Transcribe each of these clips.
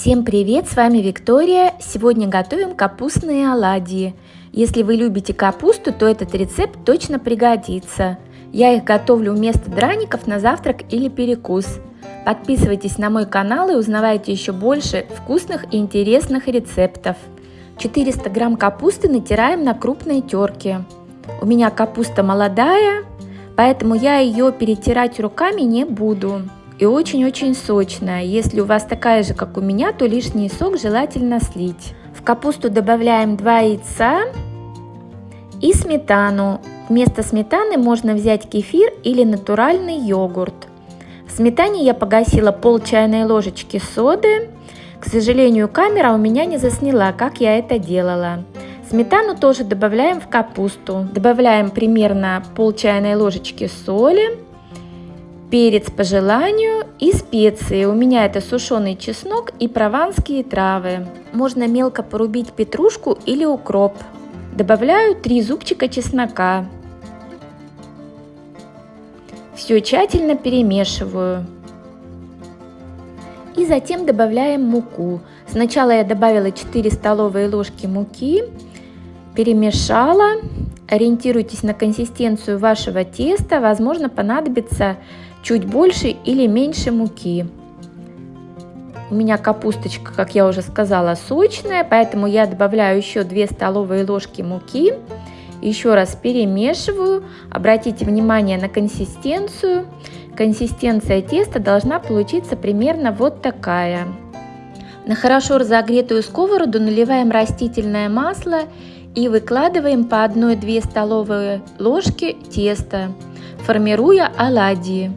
Всем привет, с вами Виктория. Сегодня готовим капустные оладьи. Если вы любите капусту, то этот рецепт точно пригодится. Я их готовлю вместо драников на завтрак или перекус. Подписывайтесь на мой канал и узнавайте еще больше вкусных и интересных рецептов. 400 грамм капусты натираем на крупной терке. У меня капуста молодая, поэтому я ее перетирать руками не буду и очень-очень сочная. Если у вас такая же, как у меня, то лишний сок желательно слить. В капусту добавляем 2 яйца и сметану. Вместо сметаны можно взять кефир или натуральный йогурт. В сметане я погасила пол чайной ложечки соды. К сожалению, камера у меня не засняла, как я это делала. Сметану тоже добавляем в капусту. Добавляем примерно пол чайной ложечки соли перец по желанию и специи. У меня это сушеный чеснок и прованские травы. Можно мелко порубить петрушку или укроп. Добавляю 3 зубчика чеснока. Все тщательно перемешиваю. И затем добавляем муку. Сначала я добавила 4 столовые ложки муки, перемешала. Ориентируйтесь на консистенцию вашего теста. Возможно, понадобится чуть больше или меньше муки. У меня капусточка, как я уже сказала, сочная, поэтому я добавляю еще 2 столовые ложки муки. Еще раз перемешиваю. Обратите внимание на консистенцию. Консистенция теста должна получиться примерно вот такая. На хорошо разогретую сковороду наливаем растительное масло и выкладываем по 1-2 столовые ложки теста, формируя оладьи.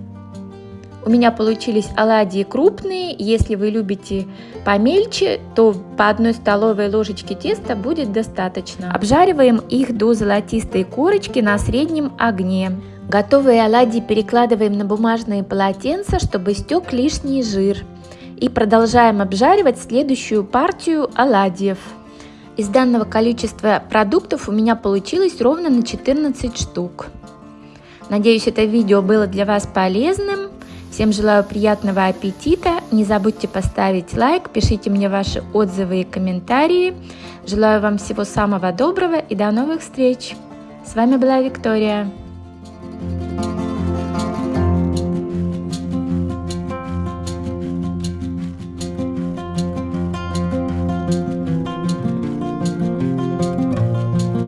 У меня получились оладьи крупные. Если вы любите помельче, то по одной столовой ложечке теста будет достаточно. Обжариваем их до золотистой корочки на среднем огне. Готовые оладьи перекладываем на бумажные полотенца, чтобы стек лишний жир. И продолжаем обжаривать следующую партию оладьев. Из данного количества продуктов у меня получилось ровно на 14 штук. Надеюсь, это видео было для вас полезным. Всем желаю приятного аппетита. Не забудьте поставить лайк, пишите мне ваши отзывы и комментарии. Желаю вам всего самого доброго и до новых встреч. С вами была Виктория.